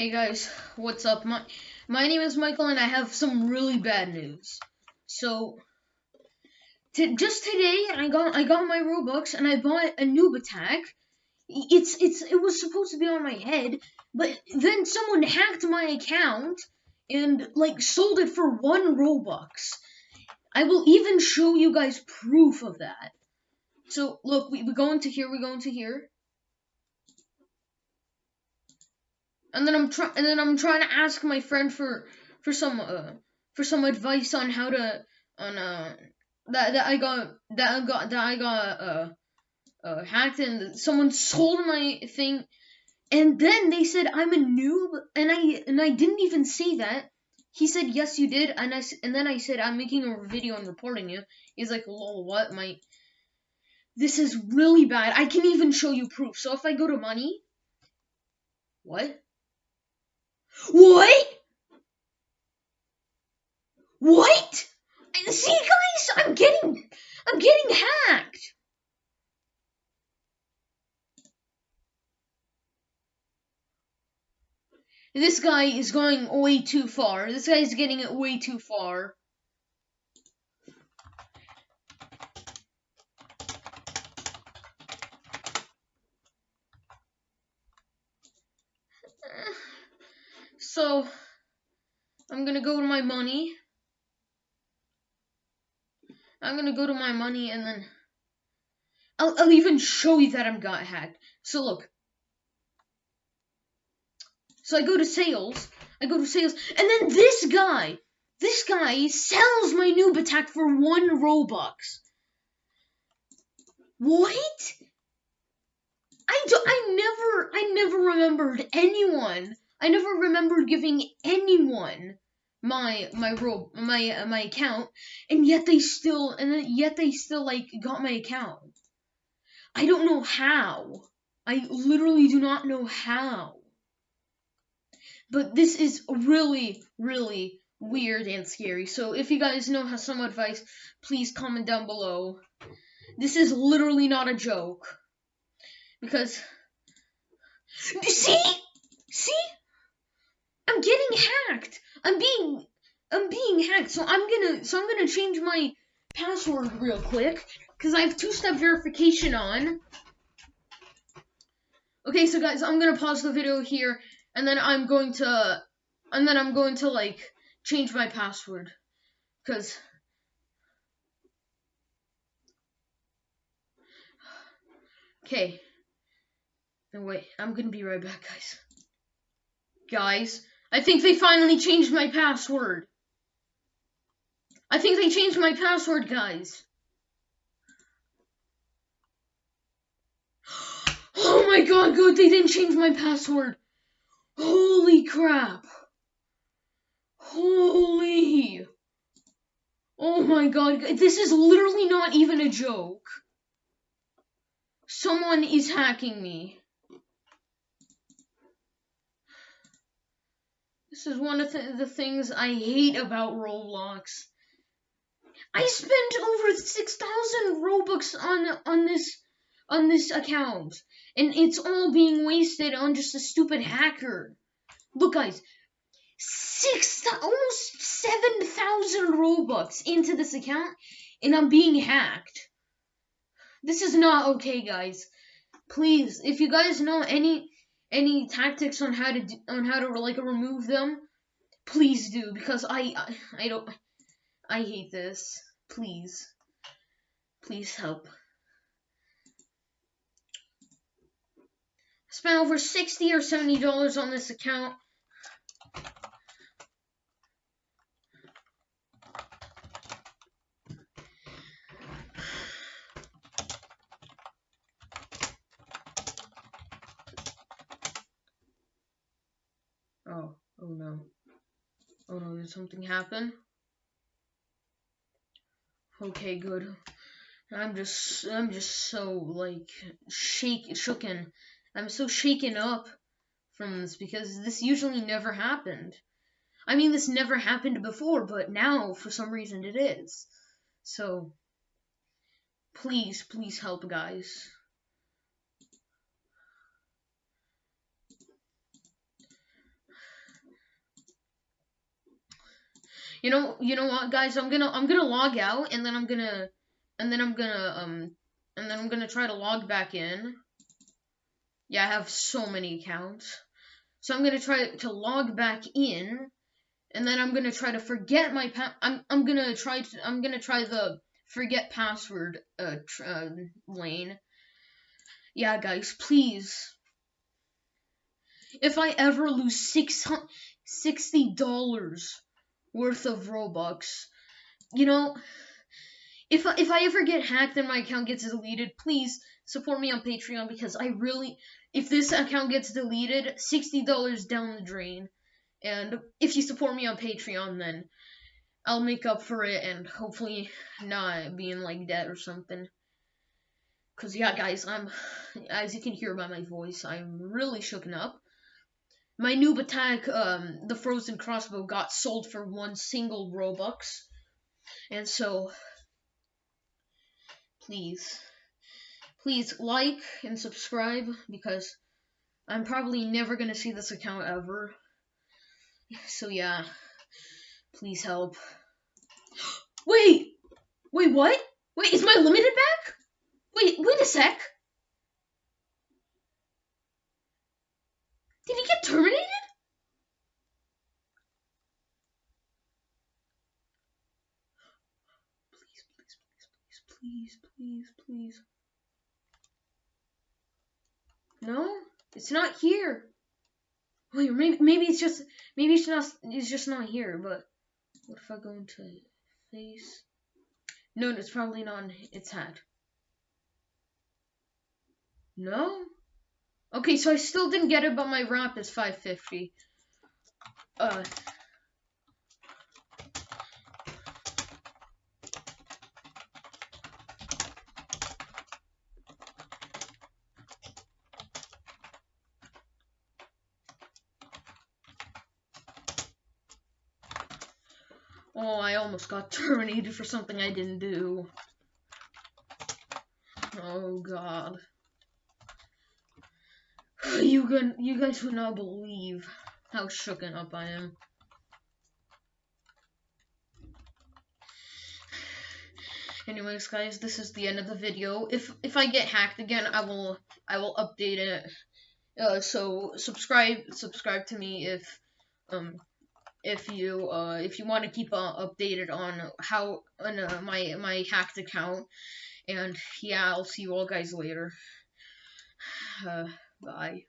Hey guys, what's up? My my name is Michael, and I have some really bad news. So, just today, I got I got my Robux, and I bought a noob attack. It's it's it was supposed to be on my head, but then someone hacked my account and like sold it for one Robux. I will even show you guys proof of that. So look, we, we go into here, we go into here. And then I'm trying and then I'm trying to ask my friend for for some uh, for some advice on how to on uh that that I got that I got that I got uh uh hacked and someone sold my thing and then they said I'm a noob and I and I didn't even say that. He said yes you did and I and then I said I'm making a video and reporting you. He's like lol what my this is really bad. I can even show you proof. So if I go to money what? What? What? See, guys, I'm getting, I'm getting hacked. This guy is going way too far. This guy is getting it way too far. So, I'm gonna go to my money. I'm gonna go to my money and then I'll, I'll even show you that I'm got hacked. So look. So I go to sales. I go to sales. And then this guy, this guy sells my noob attack for one Robux. What? I, do, I never, I never remembered anyone I never remembered giving anyone my my robe my uh, my account and yet they still and yet they still like got my account. I don't know how. I literally do not know how. But this is really really weird and scary. So if you guys know have some advice please comment down below. This is literally not a joke. Because see I'm getting hacked. I'm being I'm So I'm gonna so I'm gonna change my password real quick because I have two-step verification on. Okay, so guys, I'm gonna pause the video here, and then I'm going to, and then I'm going to like change my password, cause. Okay. No wait, I'm gonna be right back, guys. Guys. I think they finally changed my password. I think they changed my password, guys. Oh my god, good, they didn't change my password. Holy crap. Holy. Oh my god, this is literally not even a joke. Someone is hacking me. This is one of the, things I hate about Roblox. I spent over 6,000 Robux on on this on this account and it's all being wasted on just a stupid hacker. Look guys, 6 almost 7,000 Robux into this account and I'm being hacked. This is not okay, guys. Please, if you guys know any any tactics on how to do, on how to like remove them, please do because I, I I don't I hate this. Please. Please help. I spent over 60 or 70 dollars on this account. Oh, oh no. Oh no, did something happen? Okay, good. I'm just, I'm just so, like, shake, shooken. I'm so shaken up from this because this usually never happened. I mean, this never happened before, but now, for some reason, it is. So, please, please help, guys. You know, you know what, guys? I'm gonna I'm gonna log out, and then I'm gonna and then I'm gonna um and then I'm gonna try to log back in. Yeah, I have so many accounts, so I'm gonna try to log back in, and then I'm gonna try to forget my pa- I'm I'm gonna try to I'm gonna try the forget password uh, uh lane. Yeah, guys, please. If I ever lose six sixty dollars worth of Robux. You know, if if I ever get hacked and my account gets deleted, please support me on Patreon because I really, if this account gets deleted, sixty dollars down the drain. And if you support me on Patreon, then I'll make up for it and hopefully not be in like debt or something. Cause yeah, guys, I'm, as you can hear by my voice, I'm really shooken up. My noob attack, um, the frozen crossbow, got sold for one single Robux. And so, please, please like and subscribe because I'm probably never going to see this account ever. So yeah, please help. Wait! Wait, what? Wait, is my limited back? Wait, wait a sec. Did he get terminated? Please, please, please, please, please, please. No, it's not here. Wait, maybe maybe it's just maybe it's not it's just not here. But what if I go into face? No, it's probably not. It's hat. No. Okay, so I still didn't get it, but my RAP is 550. Uh. Oh, I almost got terminated for something I didn't do. Oh, God. You can, you guys would not believe how shooken up I am. Anyways, guys, this is the end of the video. If if I get hacked again, I will I will update it. Uh, so subscribe subscribe to me if um if you uh if you want to keep uh, updated on how on uh, my my hacked account. And yeah, I'll see you all guys later. Uh, Bye.